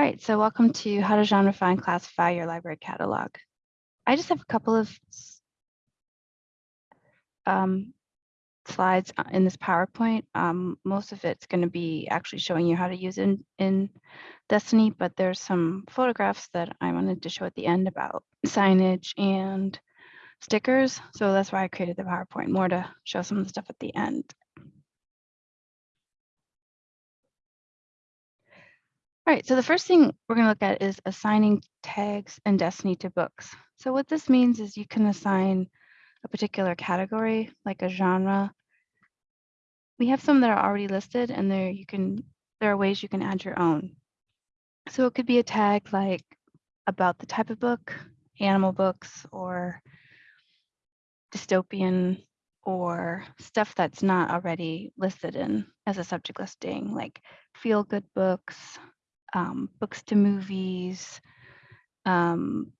All right, so welcome to how to genreify and classify your library catalog. I just have a couple of um, slides uh, in this PowerPoint. Um, most of it's going to be actually showing you how to use it in, in Destiny, but there's some photographs that I wanted to show at the end about signage and stickers. So that's why I created the PowerPoint, more to show some of the stuff at the end. All right, so the first thing we're going to look at is assigning tags and Destiny to books. So what this means is you can assign a particular category, like a genre. We have some that are already listed and there you can there are ways you can add your own. So it could be a tag like about the type of book, animal books or dystopian or stuff that's not already listed in as a subject listing, like feel good books, um, books to movies, um,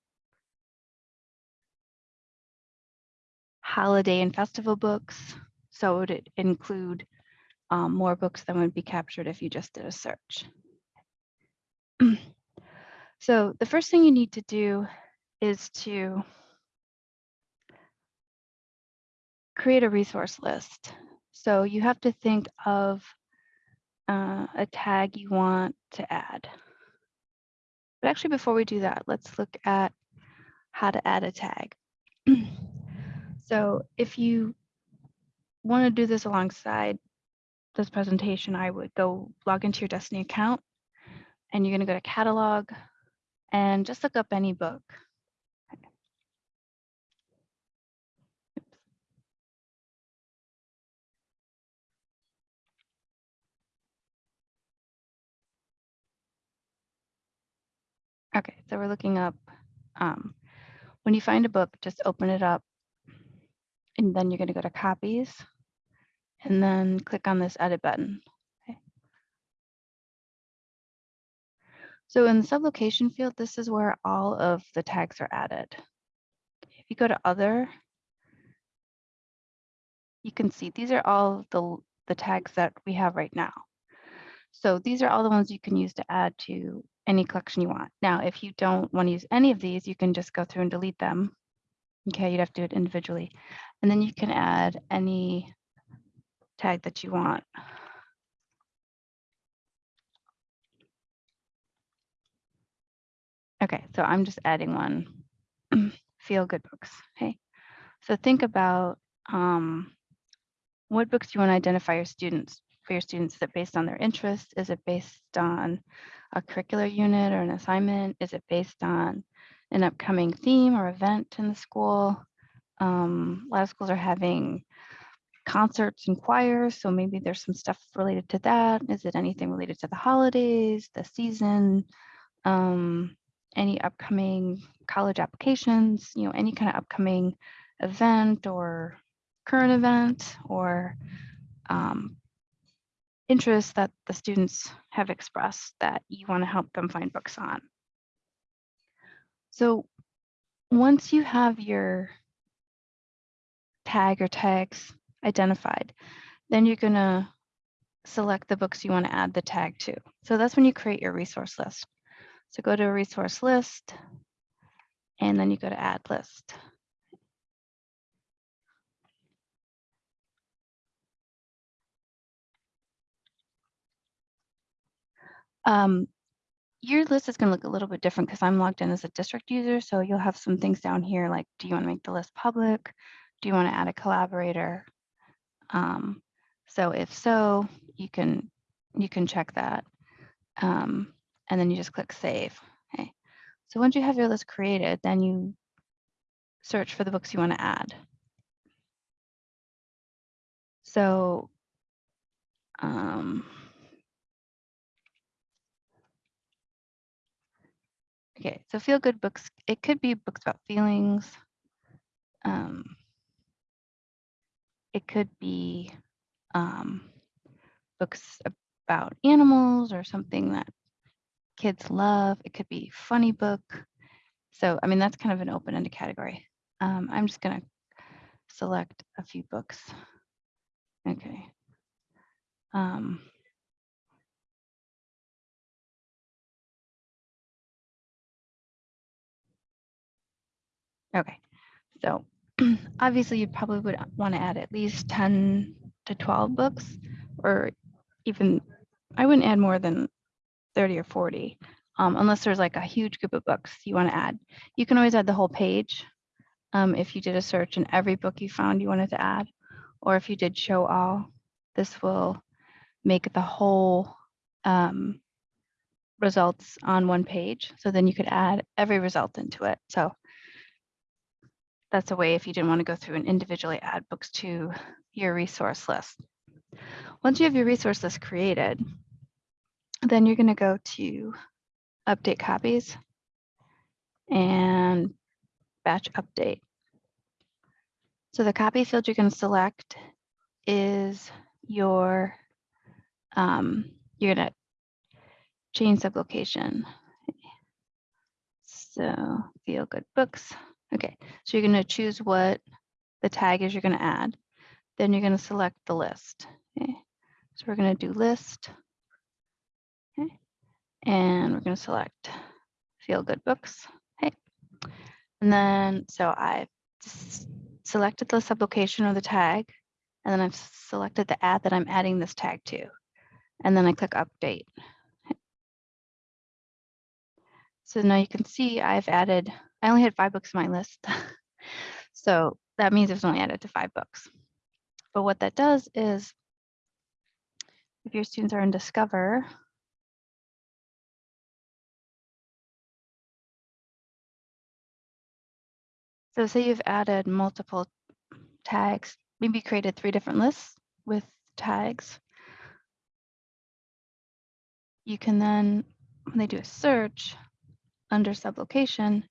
holiday and festival books. So it would include um, more books than would be captured if you just did a search. so the first thing you need to do is to create a resource list. So you have to think of uh, a tag you want to add. But actually, before we do that, let's look at how to add a tag. so if you want to do this alongside this presentation, I would go log into your Destiny account and you're going to go to catalog and just look up any book. Okay, so we're looking up, um, when you find a book, just open it up and then you're going to go to copies and then click on this edit button. Okay. So in the sublocation field, this is where all of the tags are added. If you go to other, you can see these are all the, the tags that we have right now. So these are all the ones you can use to add to any collection you want. Now, if you don't want to use any of these, you can just go through and delete them. Okay, you'd have to do it individually. And then you can add any tag that you want. Okay, so I'm just adding one, feel good books, okay? So think about um, what books you want to identify your students for your students? Is it based on their interest? Is it based on a curricular unit or an assignment? Is it based on an upcoming theme or event in the school? Um, a lot of schools are having concerts and choirs, so maybe there's some stuff related to that. Is it anything related to the holidays, the season, um, any upcoming college applications, you know, any kind of upcoming event or current event or um, interests that the students have expressed that you want to help them find books on. So once you have your tag or tags identified, then you're going to select the books you want to add the tag to. So that's when you create your resource list. So go to a resource list, and then you go to add list. Um, your list is going to look a little bit different because I'm logged in as a district user. So you'll have some things down here like, do you want to make the list public? Do you want to add a collaborator? Um, so if so, you can you can check that. Um, and then you just click save. Okay. So once you have your list created, then you search for the books you want to add. So um, okay, so feel good books, it could be books about feelings. Um, it could be um, books about animals or something that kids love. It could be funny book. So, I mean, that's kind of an open-ended category. Um, I'm just going to select a few books. Okay. Um, Okay, so obviously you probably would want to add at least 10 to 12 books or even, I wouldn't add more than 30 or 40 um, unless there's like a huge group of books you want to add. You can always add the whole page um, if you did a search and every book you found you wanted to add, or if you did show all, this will make the whole um, results on one page. So then you could add every result into it. So that's a way if you didn't want to go through and individually add books to your resource list. Once you have your resource list created, then you're going to go to update copies and batch update. So the copy field you're going to select is your, um, you're going to change sublocation. So feel good books. Okay, so you're going to choose what the tag is you're going to add. Then you're going to select the list. Okay, so we're going to do list. Okay, and we're going to select feel good books. Okay, and then so I've selected the sublocation or the tag, and then I've selected the ad that I'm adding this tag to. And then I click update. So now you can see I've added I only had five books on my list. so that means it's only added to five books. But what that does is if your students are in Discover, so say you've added multiple tags, maybe created three different lists with tags. You can then, when they do a search under sublocation,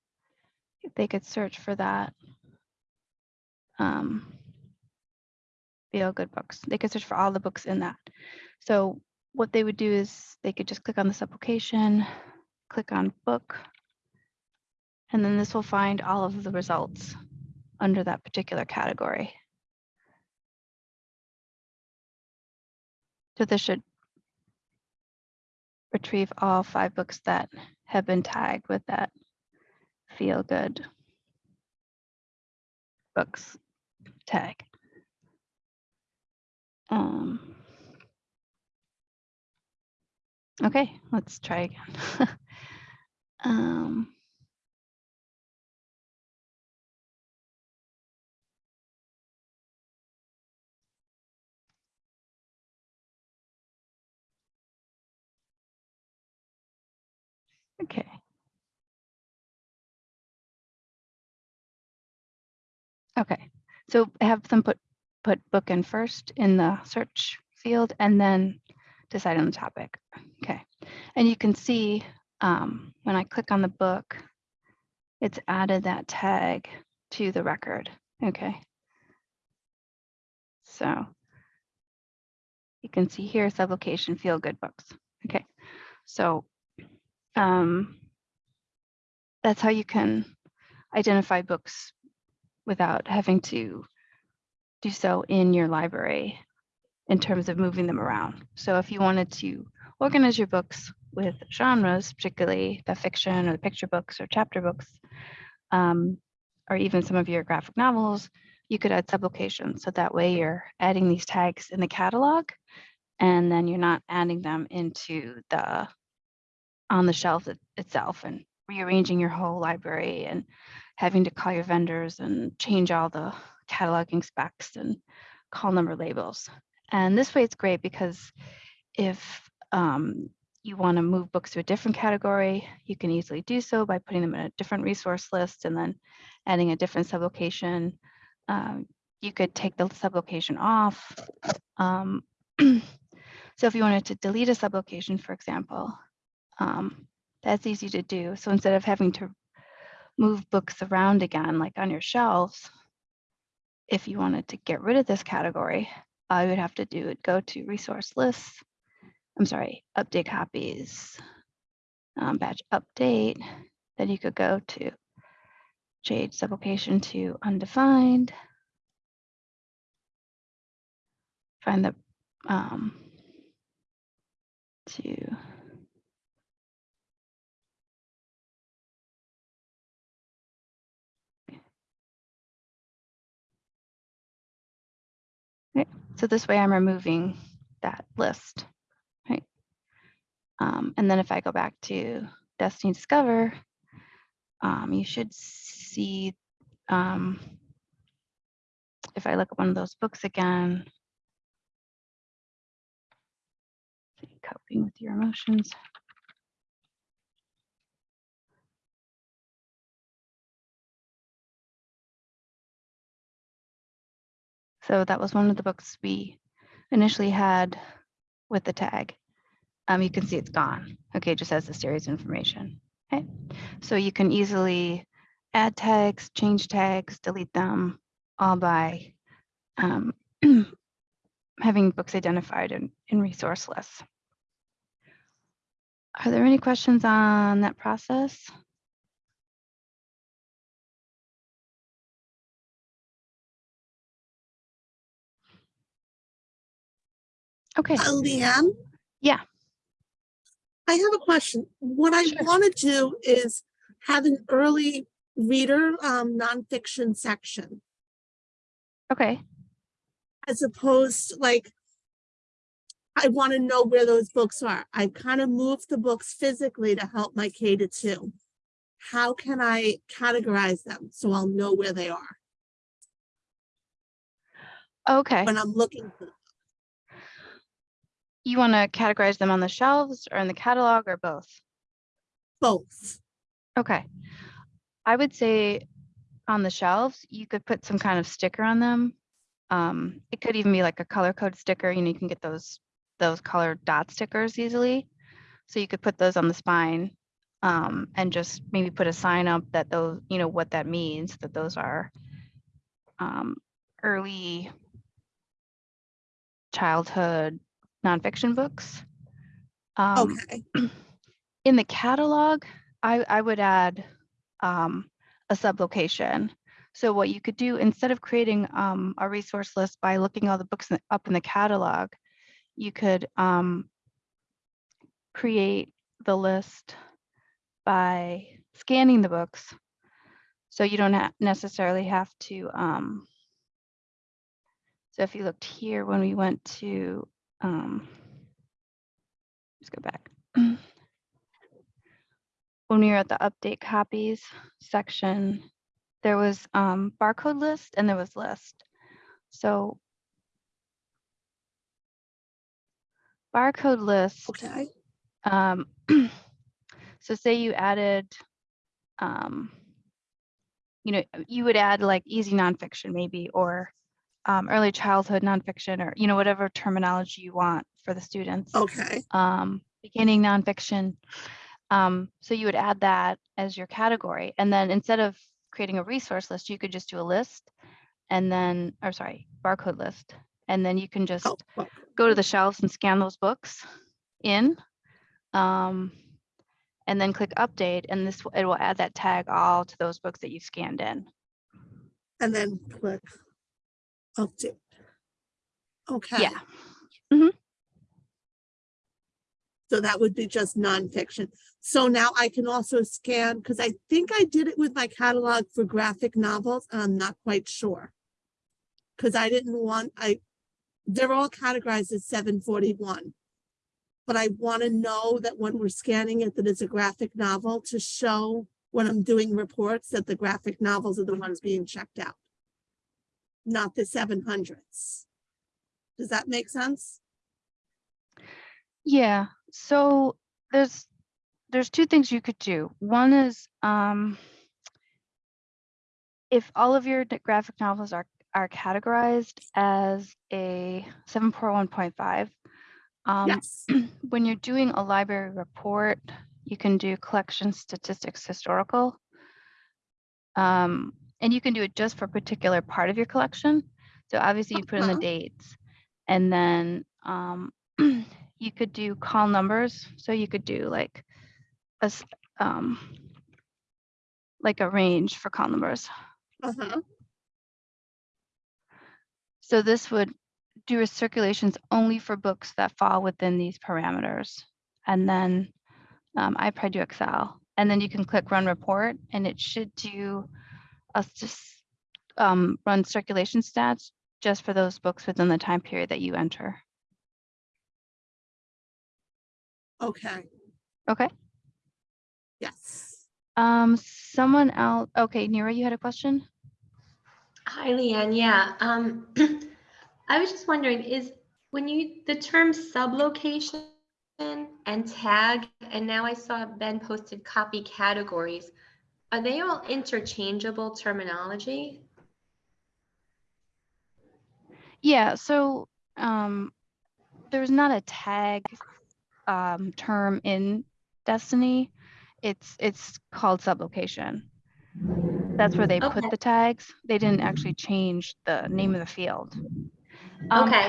they could search for that. Um, feel good books. They could search for all the books in that. So what they would do is they could just click on this application, click on book, and then this will find all of the results under that particular category. So this should retrieve all five books that have been tagged with that feel good books tag. Um, okay, let's try again. um, Okay, so have them put put book in first in the search field and then decide on the topic. Okay, and you can see um, when I click on the book, it's added that tag to the record. Okay, so you can see here sublocation feel good books. Okay, so um, that's how you can identify books without having to do so in your library in terms of moving them around. So if you wanted to organize your books with genres, particularly the fiction or the picture books or chapter books, um, or even some of your graphic novels, you could add sublocations. So that way you're adding these tags in the catalog and then you're not adding them into the on the shelf itself and rearranging your whole library and having to call your vendors and change all the cataloging specs and call number labels. And this way it's great because if um, you want to move books to a different category, you can easily do so by putting them in a different resource list and then adding a different sublocation. Um, you could take the sublocation off. Um, so if you wanted to delete a sublocation, for example, um, that's easy to do. So instead of having to move books around again, like on your shelves, if you wanted to get rid of this category, all you would have to do would go to resource lists. I'm sorry, update copies, um, batch update. Then you could go to change sublocation to undefined. Find the um, to So this way I'm removing that list, right? Um, and then if I go back to Destiny Discover, um, you should see, um, if I look at one of those books again, coping with your emotions. So that was one of the books we initially had with the tag. Um, you can see it's gone. Okay, it just has the series information. Okay, so you can easily add tags, change tags, delete them all by um, having books identified in, in resource lists. Are there any questions on that process? Okay, Uh, Leanne? Yeah. I have a question. What I Sure. want to do is have an early reader um nonfiction section okay, as opposed like I want to know where those books are. I kind of moved the books physically to help my K to two. How can I categorize them so I'll know where they are okay. when I'm looking for them? You want to categorize them on the shelves or in the catalog or both? both? Okay. I would say on the shelves, you could put some kind of sticker on them. Um, it could even be like a color code sticker, you know, you can get those, those color dot stickers easily. So you could put those on the spine, um, and just maybe put a sign up that those, you know, what that means, that those are um, early childhood nonfiction books. Um, Okay, in the catalog, I, I would add um, a sublocation. So what you could do instead of creating um, a resource list by looking all the books in- up in the catalog, you could um, create the list by scanning the books. So you don't ha- necessarily have to. Um, so if you looked here when we went to, um, let's go back. when we were at the update copies section, there was um, barcode list and there was list. So barcode list, okay, um, so say you added, um, you know, you would add like easy nonfiction maybe, or um, early childhood nonfiction, or, you know, whatever terminology you want for the students. okay, um, beginning nonfiction. Um, so you would add that as your category. And then instead of creating a resource list, you could just do a list and then, or sorry, barcode list. And then you can just oh, oh, go to the shelves and scan those books in. Um, and then click update and this, will- it will add that tag all to those books that you scanned in. and then click update. Okay. Yeah. Mm-hmm. So that would be just nonfiction. So now I can also scan, because I think I did it with my catalog for graphic novels, and I'm not quite sure. Because I didn't want, I, they're all categorized as seven forty-one. But I want to know that when we're scanning it, that it's a graphic novel to show when I'm doing reports that the graphic novels are the ones being checked out. Not the seven hundreds. Does that make sense? Yeah, so there's there's two things you could do. One is um if all of your graphic novels are are categorized as a 741.5, um, Yes. when you're doing a library report, you can do collection statistics historical. Um, and you can do it just for a particular part of your collection. So obviously you put in the Uh-huh. dates and then um, you could do call numbers. So you could do like a, um, like a range for call numbers. Uh-huh. So this would do a circulations only for books that fall within these parameters. And then um, I probably do Excel. And then you can click run report and it should do us just um, run circulation stats just for those books within the time period that you enter. Okay, Okay. yes. Um, someone else, okay, Nira, you had a question? Hi, Leanne. Yeah, um, I was just wondering, is when you, the term sublocation and tag, and now I saw Ben posted copy categories, are they all interchangeable terminology? Yeah, so um, there's not a tag um, term in Destiny. It's it's called sublocation. That's where they Okay. put the tags. They didn't actually change the name of the field. Um, Okay.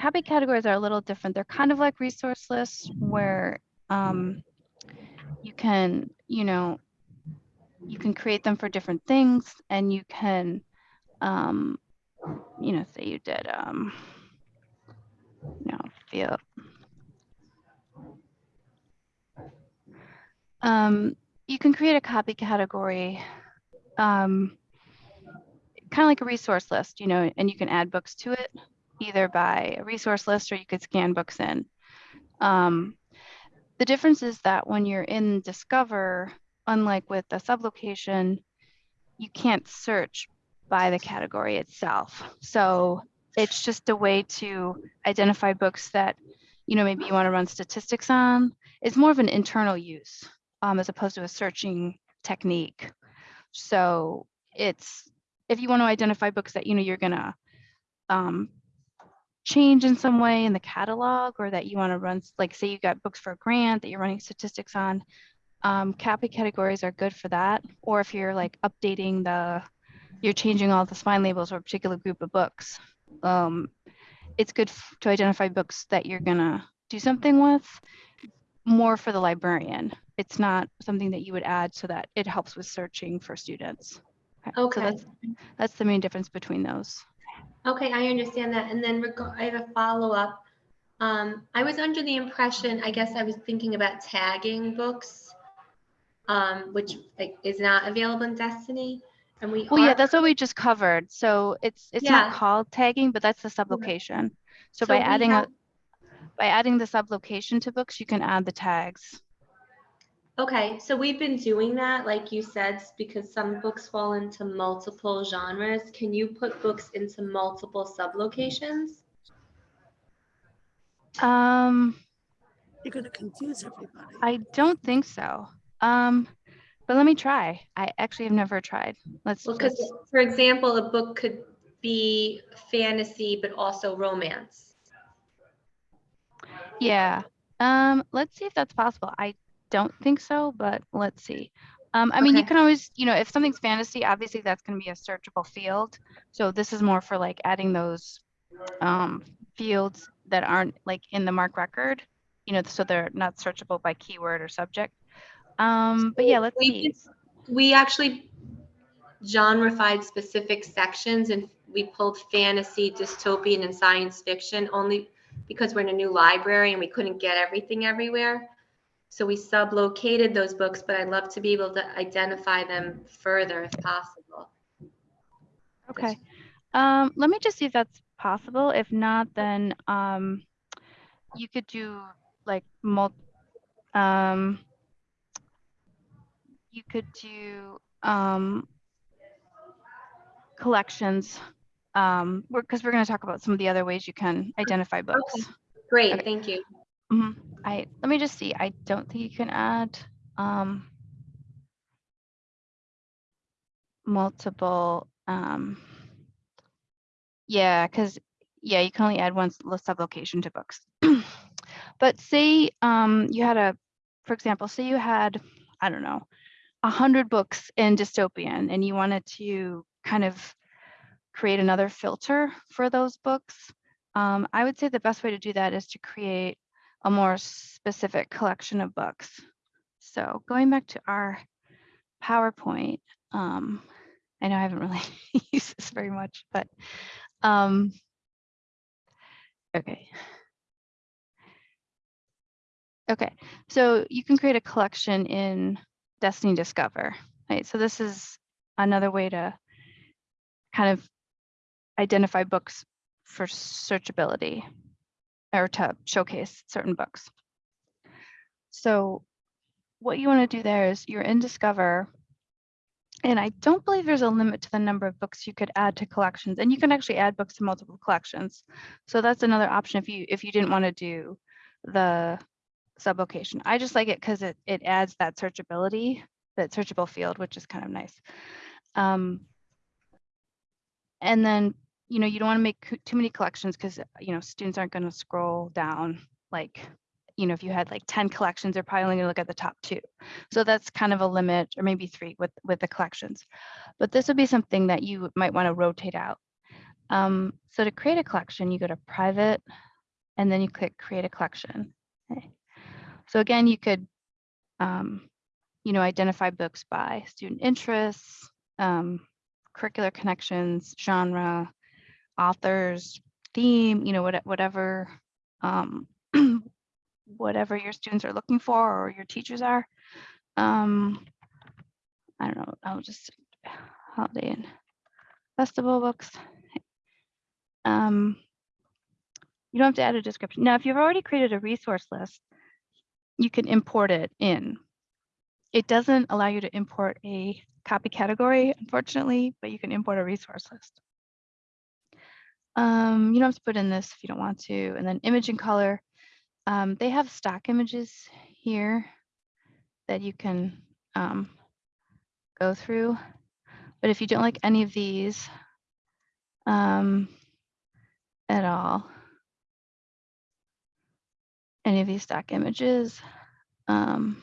Copy categories are a little different. They're kind of like resource lists where um, you can, you know, you can create them for different things and you can, um, you know, say you did, um, no, field. Um, you can create a copy category, um, kind of like a resource list, you know, and you can add books to it either by a resource list or you could scan books in. Um, the difference is that when you're in Discover, unlike with the sublocation, you can't search by the category itself. So it's just a way to identify books that, you know, maybe you want to run statistics on. It's more of an internal use um, as opposed to a searching technique. So it's if you want to identify books that you know you're gonna um, change in some way in the catalog or that you want to run, like say you got books for a grant that you're running statistics on, um, copy categories are good for that. Or if you're like updating the, you're changing all the spine labels or a particular group of books, um, it's good to identify books that you're gonna do something with more for the librarian. It's not something that you would add so that it helps with searching for students. So Okay. that's, that's the main difference between those. Okay, I understand that. And then I have a follow-up. Um, I was under the impression, I guess I was thinking about tagging books, um, which like, is not available in Destiny. And we Well, yeah, that's what we just covered. So it's it's not called tagging, but that's the sublocation. So by adding have- a by adding the sublocation to books, you can add the tags. Okay, so we've been doing that, like you said, because some books fall into multiple genres. Can you put books into multiple sublocations? Um, You're gonna confuse everybody. I don't think so. Um, but let me try. I actually have never tried. Let's Well, because, for example, a book could be fantasy, but also romance. yeah. Um, let's see if that's possible. I don't think so, but let's see. Um, I mean, you can always, you know, if something's fantasy, obviously that's going to be a searchable field. So this is more for like adding those um, fields that aren't like in the MARC record, you know, so they're not searchable by keyword or subject. Um, but yeah, let's We see. We actually genrefied specific sections and we pulled fantasy, dystopian, and science fiction only because we're in a new library and we couldn't get everything everywhere. So we sublocated those books, but I'd love to be able to identify them further if possible. Okay. Um, let me just see if that's possible. If not, then um, you could do like mul- um, you could do um, collections um, because we're going to talk about some of the other ways you can identify books. Great, Okay. thank you. Mhm. I let me just see. I don't think you can add um, multiple. Um, yeah, because yeah, you can only add one sublocation to books. but say um, you had a, for example, say you had I don't know, a hundred books in dystopian, and you wanted to kind of create another filter for those books. Um, I would say the best way to do that is to create a more specific collection of books. So going back to our PowerPoint, um, I know I haven't really used this very much, but um, okay. Okay, so you can create a collection in Destiny Discover, right? So this is another way to kind of identify books for searchability or to showcase certain books. So what you want to do there is you're in Discover. And I don't believe there's a limit to the number of books you could add to collections and you can actually add books to multiple collections. So that's another option if you if you didn't want to do the sublocation. I just like it because it it adds that searchability, that searchable field, which is kind of nice. Um, and then you know you don't want to make too many collections because you know students aren't going to scroll down like you know if you had like 10 collections they're probably only going to look at the top two so that's kind of a limit or maybe three with with the collections but this would be something that you might want to rotate out um, so to create a collection you go to private and then you click create a collection Okay. So again you could um, you know identify books by student interests um, curricular connections genre authors theme you know what, whatever um, whatever your students are looking for or your teachers are. Um, i don't know i'll just holiday and festival books. Um, you don't have to add a description. Now if you've already created a resource list you can import it in it doesn't allow you to import a copy category unfortunately but you can import a resource list um, you don't have to put in this if you don't want to. And then image and color. Um, they have stock images here that you can um, go through. But if you don't like any of these um, at all, any of these stock images, um,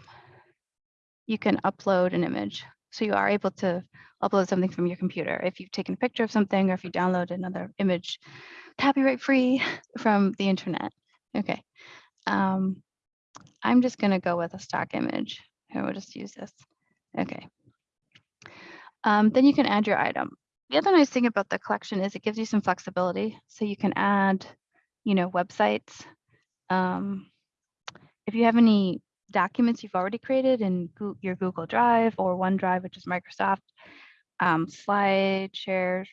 you can upload an image. So you are able to upload something from your computer. If you've taken a picture of something or if you download another image copyright free from the internet. Okay. Um, I'm just going to go with a stock image. Here, we'll just use this. Okay. Um, then you can add your item. The other nice thing about the collection is it gives you some flexibility. So you can add, you know, websites. Um, if you have any documents you've already created in your Google Drive or OneDrive, which is Microsoft, um, slide share,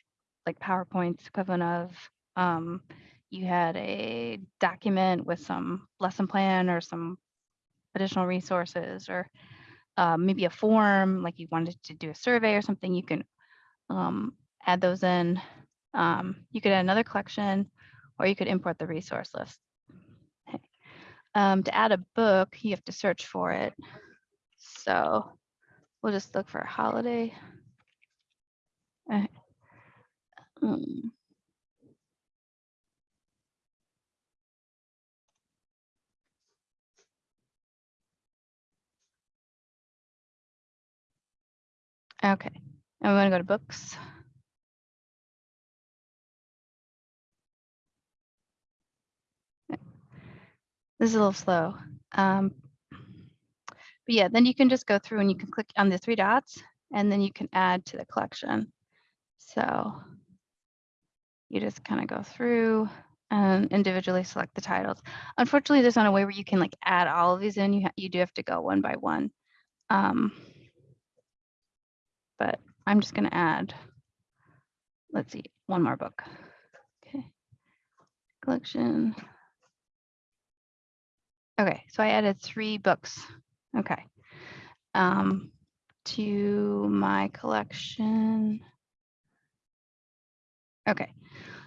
like PowerPoint's equivalent of, um, you had a document with some lesson plan or some additional resources or uh, maybe a form, like you wanted to do a survey or something, you can um, add those in. Um, you could add another collection or you could import the resource list. Um, to add a book, you have to search for it. So we'll just look for a holiday. Okay. Mm. Okay, I'm gonna go to books. This is a little slow. Um, but yeah, then you can just go through and you can click on the three dots and then you can add to the collection. So you just kind of go through and individually select the titles. Unfortunately, there's not a way where you can like add all of these in. You, you do have to go one by one. Um, but I'm just going to add, let's see, one more book. Okay. Collection. Okay, so I added three books. Okay. Um, to my collection. Okay,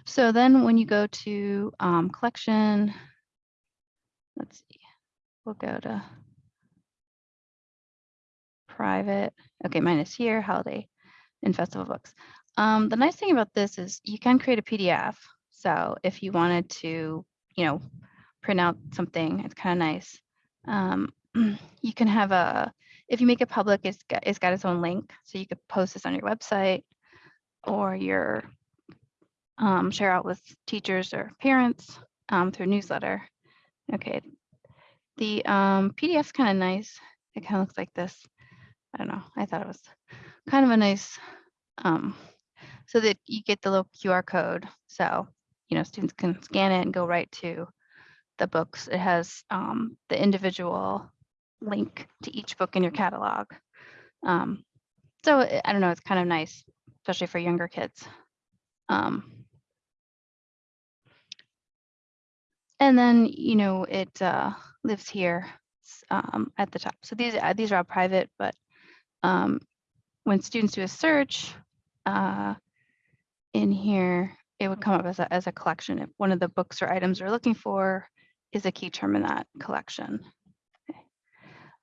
so then when you go to um, collection, let's see, we'll go to private. Okay, mine is here, holiday and festival books. Um, the nice thing about this is you can create a PDF. So if you wanted to, you know, print out something, it's kind of nice. Um, you can have a, if you make it public, it's got, it's got its own link. So you could post this on your website or your um, share out with teachers or parents um, through newsletter. Okay. The um, PDF's kind of nice. It kind of looks like this. I don't know. I thought it was kind of a nice, um, so that you get the little QR code. So, you know, students can scan it and go right to the books. It has um, the individual link to each book in your catalog. Um, so I I don't know, it's kind of nice, especially for younger kids. Um, and then, you know, it uh, lives here um, at the top. So these, uh, these are all private, but um, when students do a search uh, in here, it would come up as a, as a collection. If one of the books or items we're looking for is a key term in that collection. Okay.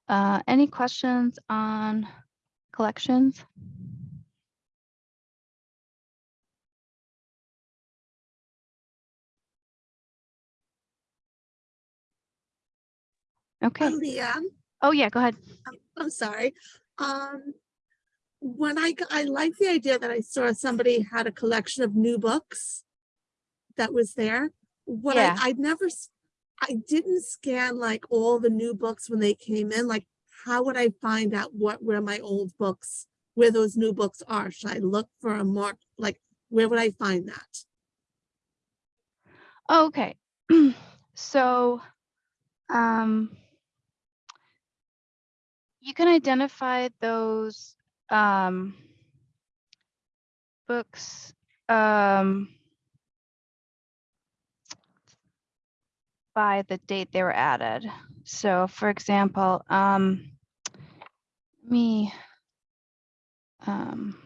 Uh, any questions on collections? Okay. Leanne, Oh, yeah, go ahead. I'm sorry. Um, when I I like the idea that I saw somebody had a collection of new books that was there. What I, Yeah. I'd never, I didn't scan like all the new books when they came in, like, how would I find out what, where my old books, where those new books are? Should I look for a mark, like, where would I find that? Okay, so, um, you can identify those, um, books, um, by the date they were added. So for example, um, me, um,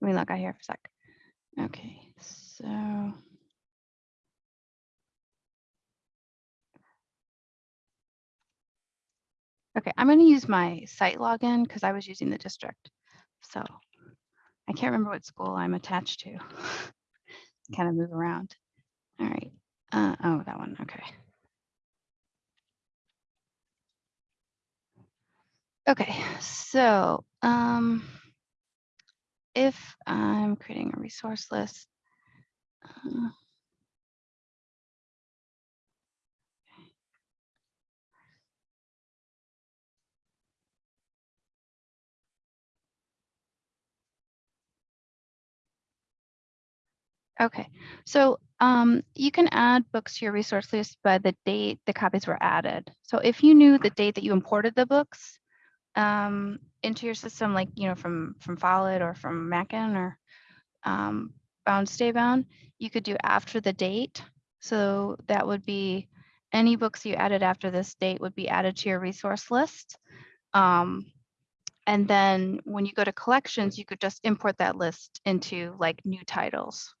let me look out here for a sec. Okay, so. Okay, I'm gonna use my site login because I was using the district. So I can't remember what school I'm attached to. Kind of move around. All right. Uh, oh, that one. Okay. Okay, so um, if I'm creating a resource list, uh, Okay, so um, you can add books to your resource list by the date the copies were added. So if you knew the date that you imported the books um, into your system, like you know from from Follett or from Mackin or um, Bound Stay Bound, you could do after the date. So that would be any books you added after this date would be added to your resource list. Um, and then when you go to collections, you could just import that list into like new titles.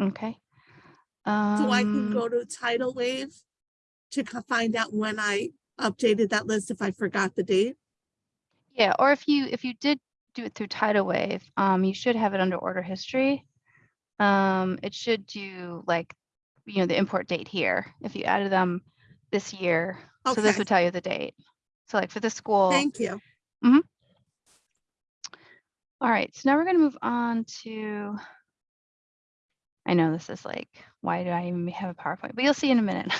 Okay. So I can Um, go to TitleWave to find out when I updated that list if I forgot the date. Yeah, or if you if you did do it through TitleWave, um, you should have it under order history. Um, it should do like, you know, the import date here. If you added them this year, Okay. so this would tell you the date. So like for the school. Thank you. Hmm. All right, so now we're gonna move on to. I know this is like, why do I even have a PowerPoint? But you'll see in a minute.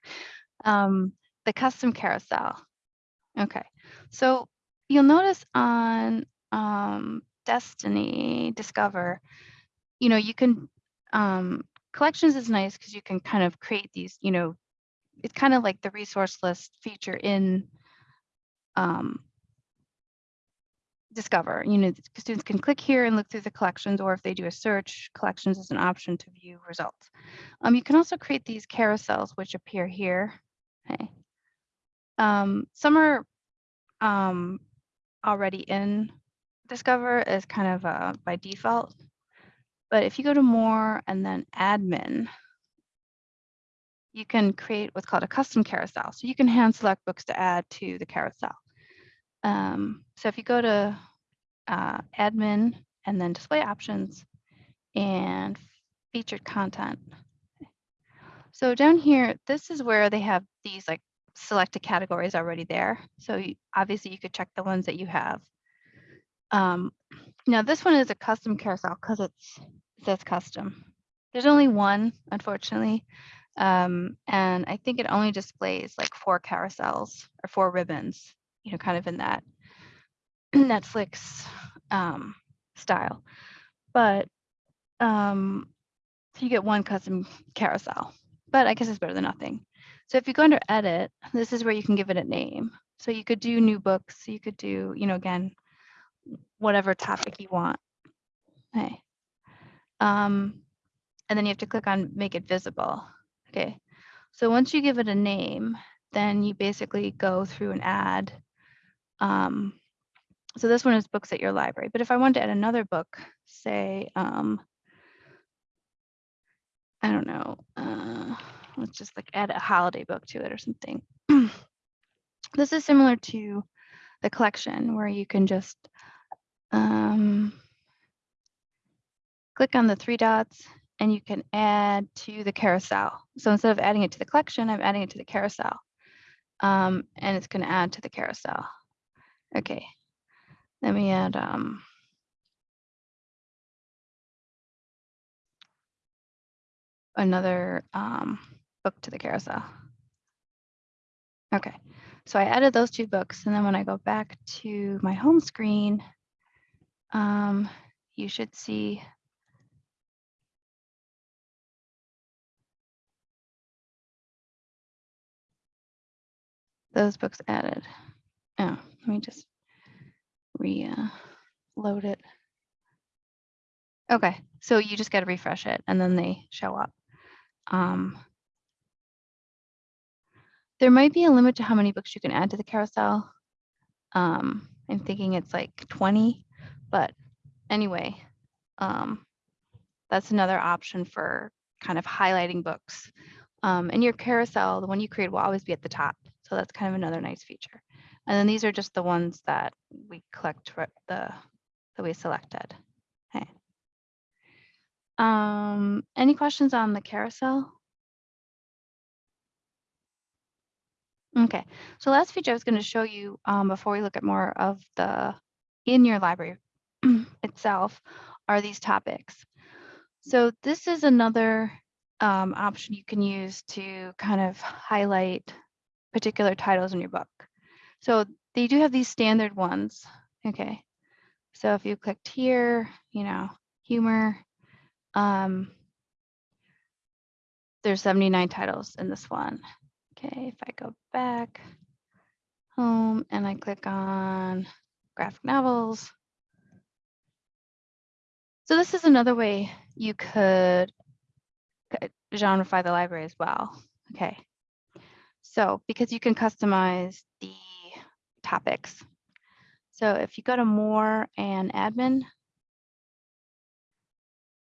um, the custom carousel. Okay, so you'll notice on um, Destiny Discover, you know, you can um, collections is nice because you can kind of create these, you know, it's kind of like the resource list feature in um, Discover. You know, students can click here and look through the collections, or if they do a search, collections is an option to view results. Um, you can also create these carousels, which appear here. Okay. Um, some are um, already in Discover as kind of uh, by default. But if you go to more and then admin, you can create what's called a custom carousel. So you can hand select books to add to the carousel. Um, so if you go to uh, admin and then display options and featured content. So down here, this is where they have these like selected categories already there. So you, obviously you could check the ones that you have. Um, now this one is a custom carousel because it says custom. There's only one, unfortunately. Um, and I think it only displays like four carousels or four ribbons, you know, kind of in that Netflix um, style. But um, so you get one custom carousel, but I guess it's better than nothing. So if you go under edit, this is where you can give it a name. So you could do new books, you could do, you know, again, whatever topic you want. Okay. Um, and then you have to click on make it visible. Okay. So once you give it a name, then you basically go through and add. Um, so this one is books at your library, but if I wanted to add another book, say, um, I don't know, uh, let's just like add a holiday book to it or something. this is similar to the collection where you can just um, click on the three dots and you can add to the carousel. So instead of adding it to the collection, I'm adding it to the carousel. Um, and it's going to add to the carousel. Okay, let me add um, another um, book to the carousel. Okay, so I added those two books, and then when I go back to my home screen, um, you should see those books added. Oh, let me just re-load it. Okay, so you just got to refresh it and then they show up. Um, there might be a limit to how many books you can add to the carousel. Um, I'm thinking it's like 20, but anyway, um, that's another option for kind of highlighting books. Um, and your carousel, the one you create will always be at the top. So that's kind of another nice feature. And then these are just the ones that we collect the that we selected. Okay. Um, any questions on the carousel? Okay, so last feature I was going to show you um, before we look at more of the in your library itself are these topics. So this is another um, option you can use to kind of highlight particular titles in your book. So they do have these standard ones. Okay, so if you clicked here, you know, humor, um, there's 79 titles in this one. Okay, if I go back home and I click on graphic novels. So this is another way you could genreify the library as well. Okay, so because you can customize the topics. So if you go to more and admin,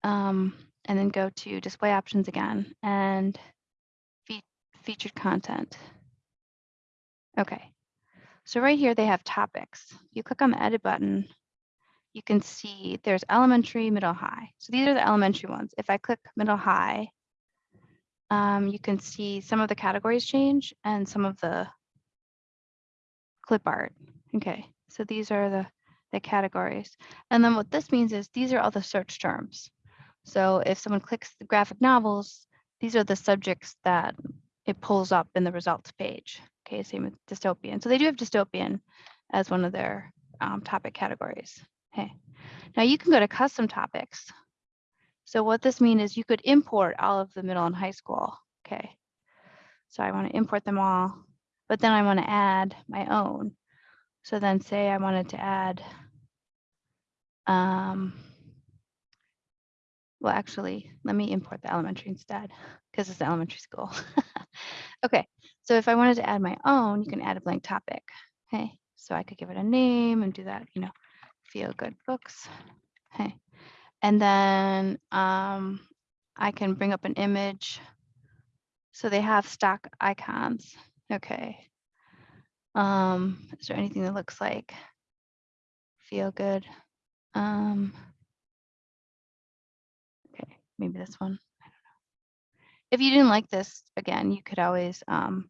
um, and then go to display options again and fe featured content. Okay, so right here they have topics. You click on the edit button, you can see there's elementary, middle, high. So these are the elementary ones. If I click middle, high, um, you can see some of the categories change and some of the clip art. Okay, so these are the, the categories. And then what this means is these are all the search terms. So if someone clicks the graphic novels, these are the subjects that it pulls up in the results page. Okay, same with dystopian. So they do have dystopian as one of their um, topic categories. Okay, now you can go to custom topics. So what this means is you could import all of the middle and high school. Okay, so I want to import them all, but then I want to add my own. So then say I wanted to add, um, well, actually, let me import the elementary instead because it's the elementary school. okay, so if I wanted to add my own, you can add a blank topic. Okay, so I could give it a name and do that, you know, feel good books. Okay, and then um, I can bring up an image. So they have stock icons. Okay. Um, is there anything that looks like feel good? Um, okay, maybe this one. If you didn't like this, again, you could always, um,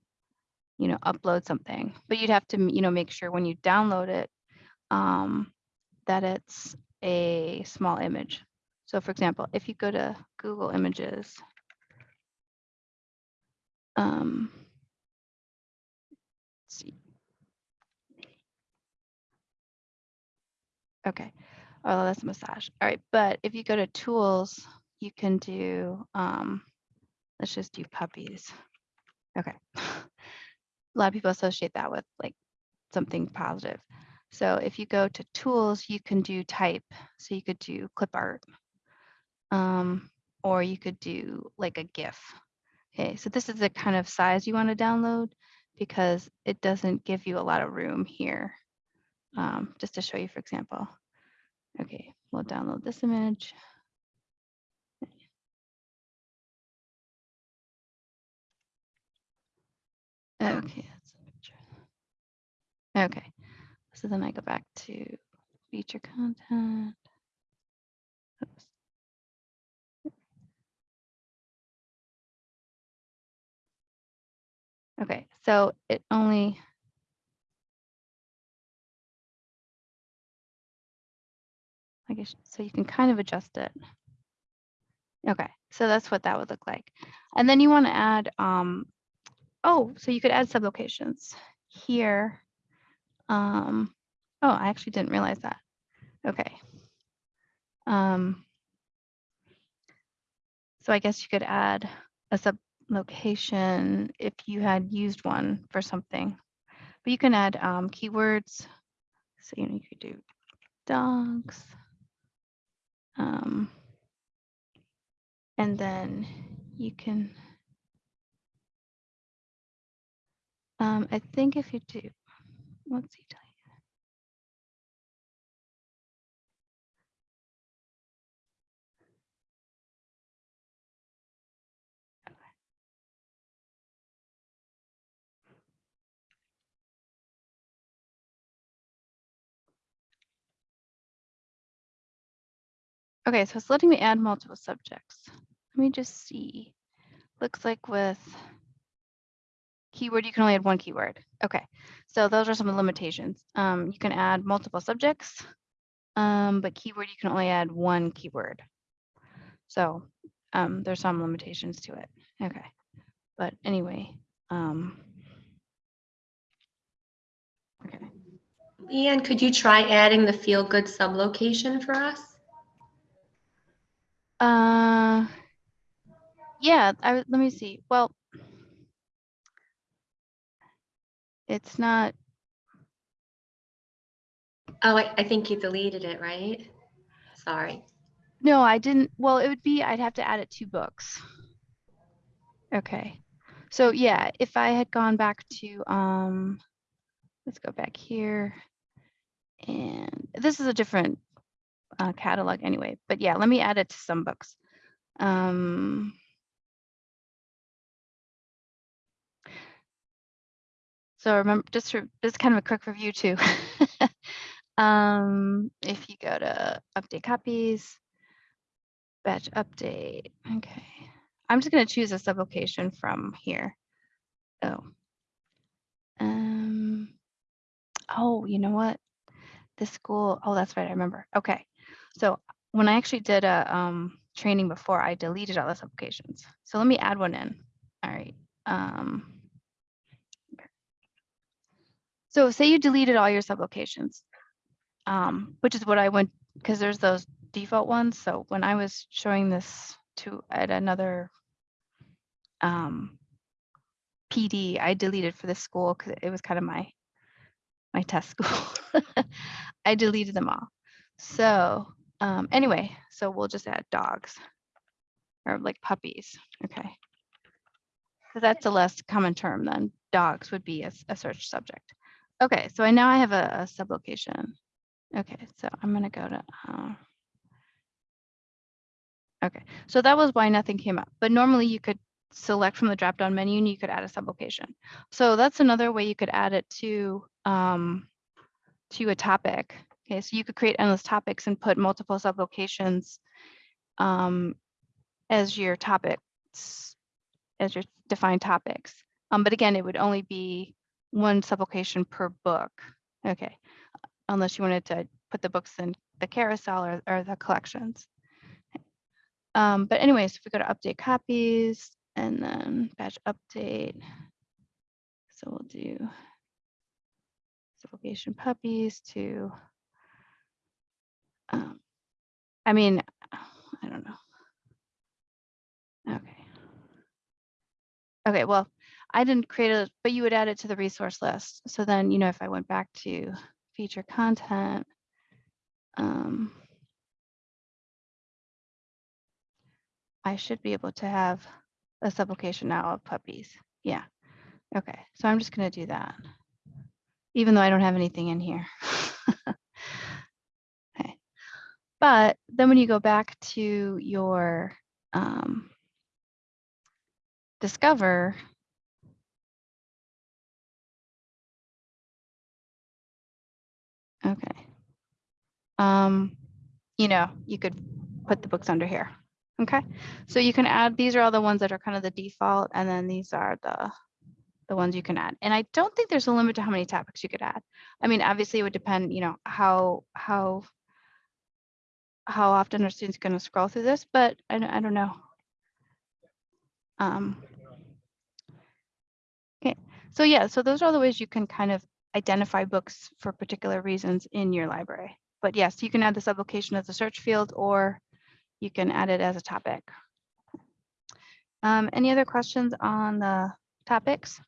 you know, upload something, but you'd have to, you know, make sure when you download it, um, that it's a small image. So for example, if you go to Google Images, um, let's see. Okay, oh, that's a massage. All right, but if you go to tools, you can do, um, let's just do puppies. Okay. A lot of people associate that with like something positive. So if you go to tools, you can do type. So you could do clip art. Um, or you could do like a GIF. Okay, so this is the kind of size you want to download because it doesn't give you a lot of room here. Um, just to show you, for example. Okay, we'll download this image. Okay, that's a picture. Okay, so then I go back to feature content. Oops. Okay, so it only. I guess, so you can kind of adjust it. Okay, so that's what that would look like. And then you want to add, um, oh, so you could add sublocations here. Um, oh, I actually didn't realize that. Okay. Um, so I guess you could add a sublocation if you had used one for something. But you can add um, keywords. So you, know, you could do dogs. Um, and then you can, um, I think if you do, he tell Okay, so it's letting me add multiple subjects. Let me just see. Looks like with keyword, you can only add one keyword. Okay, so those are some limitations. Um, you can add multiple subjects, um, but keyword, you can only add one keyword. So um, there's some limitations to it. Okay, but anyway, um, okay. Leanne, could you try adding the feel good sublocation for us? Uh, yeah, I, let me see. Well, it's not, Oh, I, I think you deleted it, right? Sorry. no, I didn't. Well, it would be, I'd have to add it to books. Okay. So yeah, if I had gone back to, um, let's go back here. And this is a different uh, catalog anyway, but yeah, let me add it to some books. Um, so remember, just for, just kind of a quick review too. um, if you go to update copies, batch update, okay. I'm just gonna choose a sublocation from here. Oh. Um, oh, you know what? This school, oh, that's right, I remember. Okay. So when I actually did a um, training before, I deleted all the sublocations. So let me add one in. All right. Um, so say you deleted all your sublocations, um, which is what I went, because there's those default ones. So when I was showing this to at another um, PD, I deleted for this school because it was kind of my my test school. I deleted them all. So um, anyway, so we'll just add dogs or like puppies. Okay. So that's a less common term than dogs would be a search subject. Okay, so I now I have a, a sublocation. Okay, so I'm gonna go to. Uh, okay, so that was why nothing came up. But normally you could select from the drop-down menu and you could add a sublocation. So that's another way you could add it to um, to a topic. Okay, so you could create endless topics and put multiple sublocations um, as your topics, as your defined topics. Um, but again, it would only be one sublocation per book. Okay, unless you wanted to put the books in the carousel or, or the collections. Um, but anyways, if we go to update copies and then batch update. So we'll do sublocation puppies to, um, I mean, I don't know. Okay. Okay, well, I didn't create a, but you would add it to the resource list. So then, you know, if I went back to feature content, um, I should be able to have a sublocation now of puppies. Yeah. Okay, so I'm just gonna do that. Even though I don't have anything in here. But then when you go back to your um, discover, okay. Um, you know, you could put the books under here. Okay, so you can add, these are all the ones that are kind of the default, and then these are the the ones you can add. And I don't think there's a limit to how many topics you could add. I mean, obviously it would depend, you know, how how how often are students going to scroll through this, but I, don't- I don't know. Um, okay, so yeah, so those are all the ways you can kind of identify books for particular reasons in your library. But yes, you can add the sublocation as a search field or you can add it as a topic. Um, any other questions on the topics?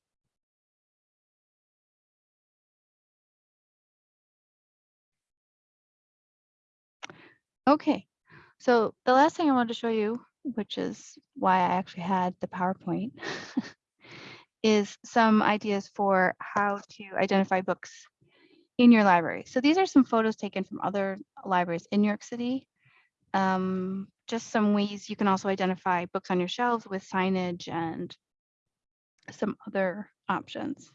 Okay, so the last thing I wanted to show you, which is why I actually had the PowerPoint, is some ideas for how to identify books in your library. So these are some photos taken from other libraries in New York City. Um, just some ways you can also identify books on your shelves with signage and some other options.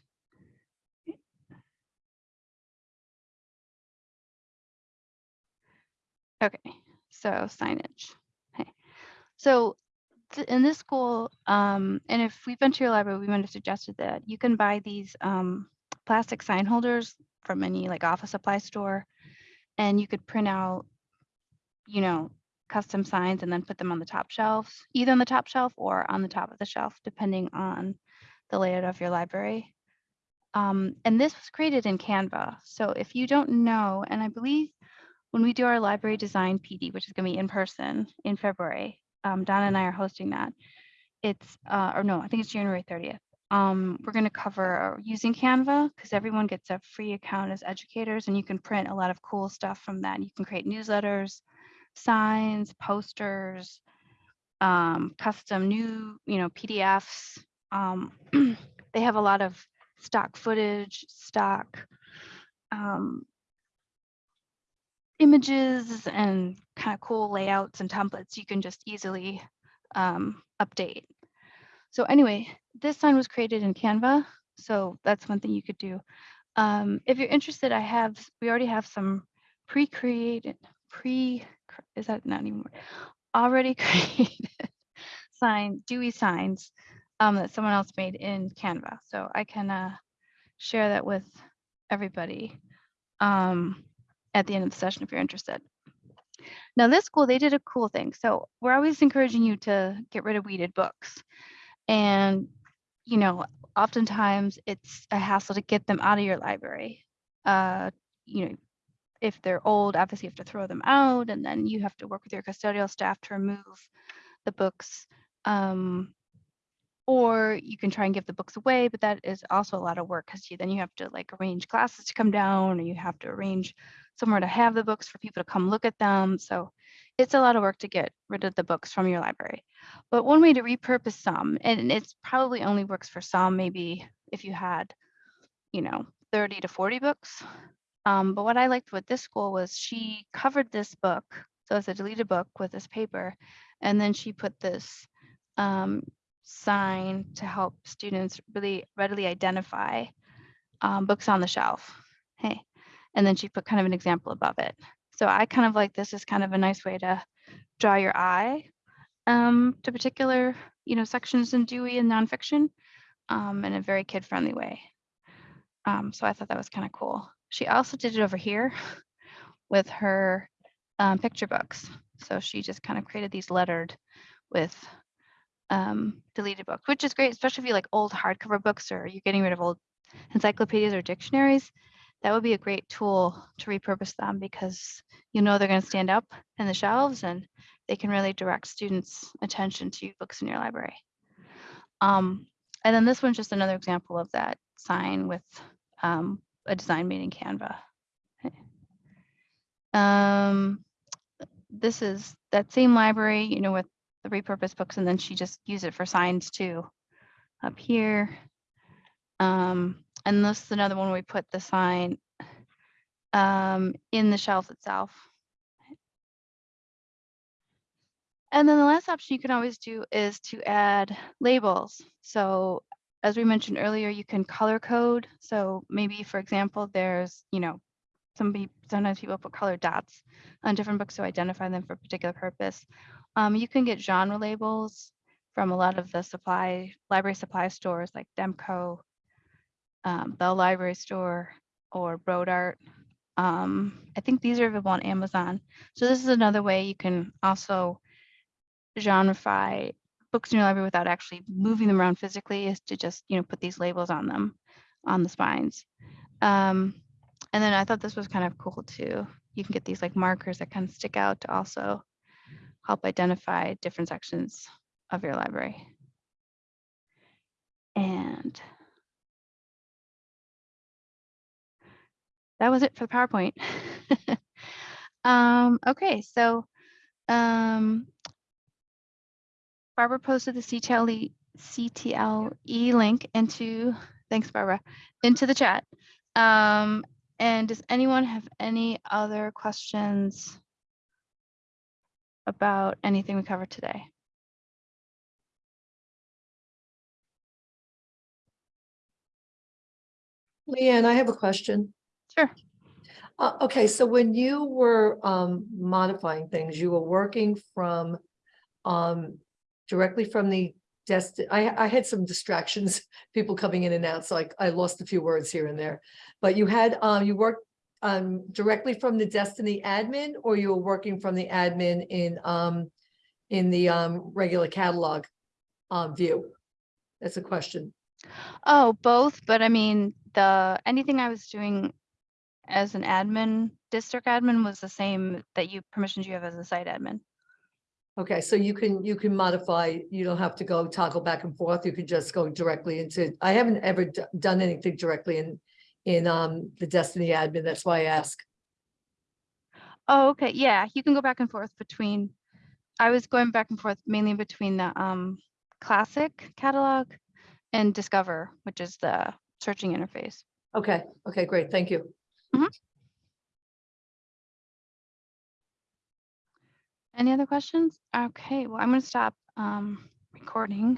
Okay, so signage. Okay, so in this school, um, and if we've been to your library, we might have suggested that you can buy these um, plastic sign holders from any like office supply store, and you could print out, you know, custom signs and then put them on the top shelves, either on the top shelf or on the top of the shelf, depending on the layout of your library. Um, and this was created in Canva. So if you don't know, and I believe when we do our library design PD, which is going to be in person in February, um, Donna and I are hosting that. It's, uh, or no, I think it's January 30th. Um, we're going to cover uh, using Canva because everyone gets a free account as educators and you can print a lot of cool stuff from that. You can create newsletters, signs, posters, um, custom new, you know, PDFs. Um, they have a lot of stock footage, stock um, images and kind of cool layouts and templates you can just easily um, update. So anyway, this sign was created in Canva. So that's one thing you could do. Um, if you're interested, I have, we already have some pre-created, pre, is that not anymore? Already created sign, Dewey signs um, that someone else made in Canva. So I can uh, share that with everybody. Um, at the end of the session if you're interested. Now this school, they did a cool thing. So we're always encouraging you to get rid of weeded books. And, you know, oftentimes it's a hassle to get them out of your library. Uh, you know, if they're old, obviously you have to throw them out and then you have to work with your custodial staff to remove the books. Um, or you can try and give the books away, but that is also a lot of work because you, then you have to like arrange classes to come down or you have to arrange somewhere to have the books for people to come look at them. So it's a lot of work to get rid of the books from your library. But one way to repurpose some, and it's probably only works for some, maybe if you had, you know, 30 to 40 books. Um, but what I liked with this school was she covered this book. So it's a deleted book with this paper. And then she put this um, sign to help students really readily identify um, books on the shelf. Hey, and then she put kind of an example above it. So I kind of like this is kind of a nice way to draw your eye um, to particular, you know, sections in Dewey and nonfiction um, in a very kid-friendly way. Um, so I thought that was kind of cool. She also did it over here with her um, picture books. So she just kind of created these lettered with um, deleted books, which is great, especially if you like old hardcover books or you're getting rid of old encyclopedias or dictionaries. That would be a great tool to repurpose them because you know they're going to stand up in the shelves and they can really direct students' attention to books in your library. Um, and then this one's just another example of that sign with um, a design made in Canva. Um, this is that same library, you know, with the repurposed books and then she just used it for signs too. Up here. Um, and this is another one we put the sign um, in the shelf itself. And then the last option you can always do is to add labels. So as we mentioned earlier, you can color code. So maybe, for example, there's, you know, somebody, sometimes people put colored dots on different books to identify them for a particular purpose. Um, you can get genre labels from a lot of the supply, library supply stores like Demco, um, Bell Library Store, or Brodart. Um, I think these are available on Amazon. So this is another way you can also genreify books in your library without actually moving them around physically is to just, you know, put these labels on them, on the spines. Um, and then I thought this was kind of cool too. You can get these like markers that kind of stick out to also help identify different sections of your library. And that was it for the PowerPoint. um, okay, so um, Barbara posted the CTLE, CTLE link into, thanks Barbara, into the chat. Um, and does anyone have any other questions about anything we covered today? Leanne, I have a question. Sure. Uh, okay, so when you were, um, modifying things, you were working from, um, directly from the desti- I, I had some distractions, people coming in and out, so I, I lost a few words here and there. But you had, um, you worked, um, directly from the Destiny admin, or you were working from the admin in, um, in the, um, regular catalog, um, view? That's a question. Oh, both, but I mean, the, anything I was doing as an admin, district admin was the same that you, permissions you have as a site admin. Okay, so you can, you can modify, you don't have to go toggle back and forth, you can just go directly into, I haven't ever done anything directly in, in, um, the Destiny admin, that's why I ask. Oh, okay, yeah, you can go back and forth between, I was going back and forth mainly between the um classic catalog and discover, which is the searching interface. Okay, okay, great, thank you. Any other questions? Okay, well, I'm gonna stop um recording.